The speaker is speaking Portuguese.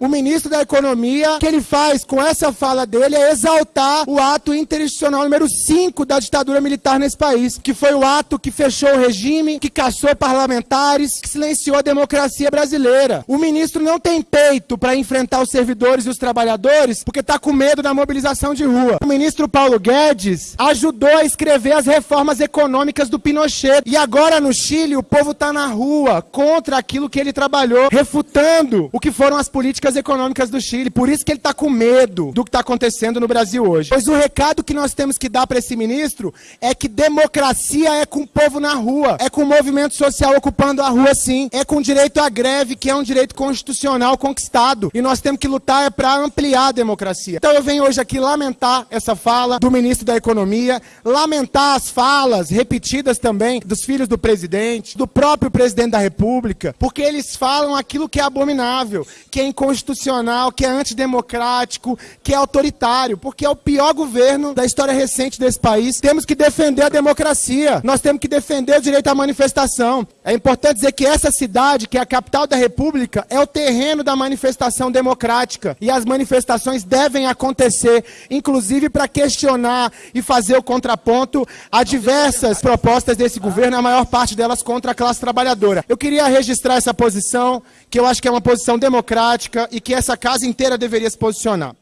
O ministro da Economia, o que ele faz com essa fala dele é exaltar o ato interinstitucional número 5 da ditadura militar nesse país, que foi o ato que fechou o regime, que caçou parlamentares, que silenciou a democracia brasileira. O ministro não tem peito para enfrentar os servidores e os trabalhadores porque está com medo da mobilização de rua. O ministro Paulo Guedes ajudou a escrever as reformas econômicas do Pinochet. E agora no Chile o povo está na rua contra aquilo que ele trabalhou, refutando o que foram as políticas políticas econômicas do Chile. Por isso que ele está com medo do que está acontecendo no Brasil hoje. Pois o recado que nós temos que dar para esse ministro é que democracia é com o povo na rua, é com o movimento social ocupando a rua sim, é com direito à greve, que é um direito constitucional conquistado. E nós temos que lutar é para ampliar a democracia. Então eu venho hoje aqui lamentar essa fala do ministro da Economia, lamentar as falas repetidas também dos filhos do presidente, do próprio presidente da República, porque eles falam aquilo que é abominável, que é inconstitucional inconstitucional, que é antidemocrático, que é autoritário, porque é o pior governo da história recente desse país. Temos que defender a democracia, nós temos que defender o direito à manifestação. É importante dizer que essa cidade, que é a capital da República, é o terreno da manifestação democrática. E as manifestações devem acontecer, inclusive para questionar e fazer o contraponto a diversas propostas desse governo, a maior parte delas contra a classe trabalhadora. Eu queria registrar essa posição, que eu acho que é uma posição democrática e que essa casa inteira deveria se posicionar.